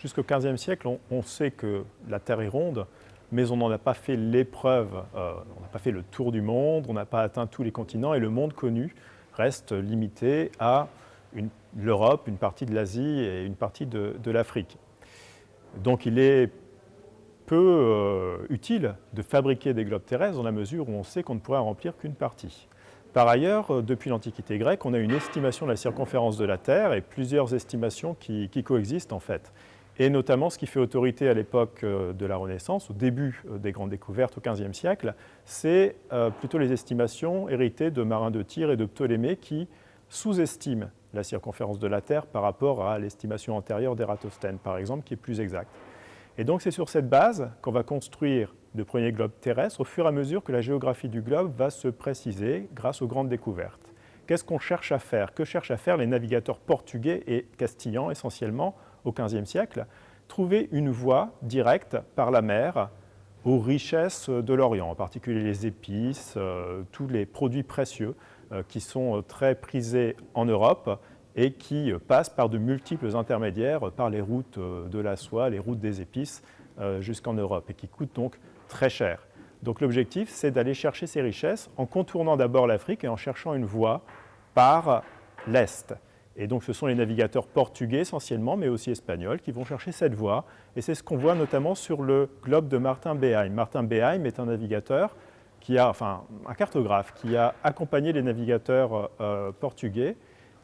Jusqu'au XVe siècle, on, sait que la Terre est ronde, mais on n'en a pas fait l'épreuve, euh, on n'a pas fait le tour du monde, on n'a pas atteint tous les continents, et le monde connu reste limité à l'Europe, une partie de l'Asie et une partie de, l'Afrique. Donc il est peu euh, utile de fabriquer des globes terrestres dans la mesure où on sait qu'on ne pourrait en remplir qu'une partie. Par ailleurs, euh, depuis l'Antiquité grecque, on a une estimation de la circonférence de la Terre et plusieurs estimations qui, coexistent en fait. Et notamment, ce qui fait autorité à l'époque euh, de la Renaissance, au début euh, des grandes découvertes au XVe siècle, c'est plutôt les estimations héritées de Marin de Tyr et de Ptolémée qui sous-estiment la circonférence de la Terre par rapport à l'estimation antérieure d'Ératosthène, par exemple, qui est plus exacte. Et donc c'est sur cette base qu'on va construire de premiers globes terrestres au fur et à mesure que la géographie du globe va se préciser grâce aux grandes découvertes. Qu'est-ce qu'on cherche à faire? Que cherchent à faire les navigateurs portugais et castillans essentiellement au XVe siècle? Trouver une voie directe par la mer aux richesses de l'Orient, en particulier les épices, euh, tous les produits précieux euh, qui sont très prisés en Europe et qui passent par de multiples intermédiaires, par les routes euh, de la soie, les routes des épices, jusqu'en Europe, et qui coûtent donc très cher. Donc l'objectif, c'est d'aller chercher ces richesses en contournant d'abord l'Afrique et en cherchant une voie par l'Est. Et donc ce sont les navigateurs portugais essentiellement, mais aussi espagnols, qui vont chercher cette voie. Et c'est ce qu'on voit notamment sur le globe de Martin Behaim. Martin Behaim est un navigateur qui a, enfin un cartographe, qui a accompagné les navigateurs euh, portugais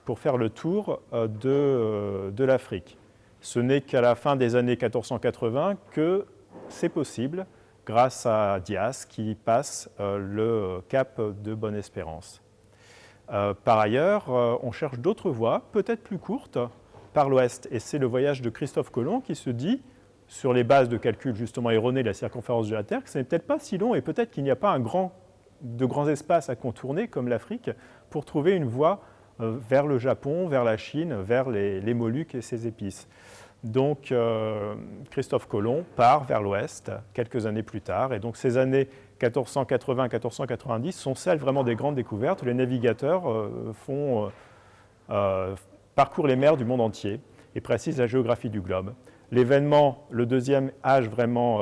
pour faire le tour euh, de, euh, de l'Afrique. Ce n'est qu'à la fin des années 1480 que c'est possible grâce à Dias qui passe euh, le cap de Bonne-Espérance. Euh, par ailleurs, euh, on cherche d'autres voies, peut-être plus courtes, par l'ouest. Et c'est le voyage de Christophe Colomb qui se dit, sur les bases de calcul justement erronées de la circonférence de la Terre, que ce n'est peut-être pas si long et peut-être qu'il n'y a pas de grands espaces à contourner comme l'Afrique pour trouver une voie vers le Japon, vers la Chine, vers les Moluques et ses épices. Donc euh, Christophe Colomb part vers l'ouest quelques années plus tard. Et donc ces années 1480-1490 sont celles vraiment des grandes découvertes les navigateurs euh, font, euh, parcourent les mers du monde entier et précisent la géographie du globe. L'événement, le deuxième âge vraiment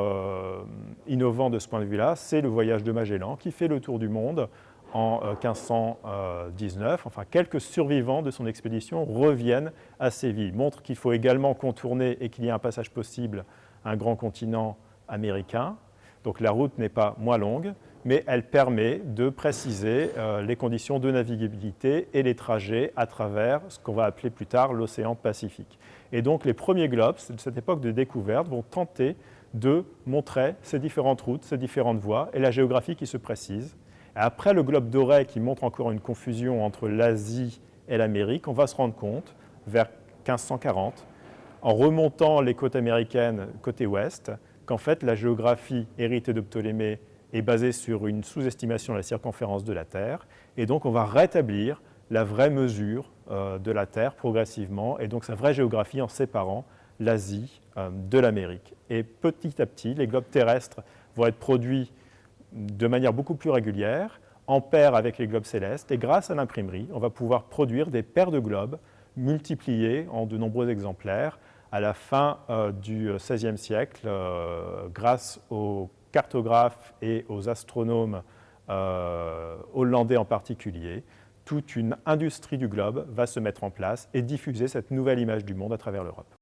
innovant de ce point de vue-là, c'est le voyage de Magellan qui fait le tour du monde en 1519. Euh, enfin, quelques survivants de son expédition reviennent à Séville, montrent qu'il faut également contourner et qu'il y a un passage possible à un grand continent américain. Donc la route n'est pas moins longue, mais elle permet de préciser euh, les conditions de navigabilité et les trajets à travers ce qu'on va appeler plus tard l'océan Pacifique. Et donc les premiers globes de cette époque de découverte vont tenter de montrer ces différentes routes, ces différentes voies et la géographie qui se précise. Après le globe doré qui montre encore une confusion entre l'Asie et l'Amérique, on va se rendre compte, vers 1540, en remontant les côtes américaines côté ouest, qu'en fait la géographie héritée de Ptolémée est basée sur une sous-estimation de la circonférence de la Terre, et donc on va rétablir la vraie mesure euh, de la Terre progressivement, et donc sa vraie géographie en séparant l'Asie euh, de l'Amérique. Et petit à petit, les globes terrestres vont être produits de manière beaucoup plus régulière, en paire avec les globes célestes, et grâce à l'imprimerie, on va pouvoir produire des paires de globes multipliés en de nombreux exemplaires à la fin euh, du XVIe siècle, euh, grâce aux cartographes et aux astronomes euh, hollandais en particulier, toute une industrie du globe va se mettre en place et diffuser cette nouvelle image du monde à travers l'Europe.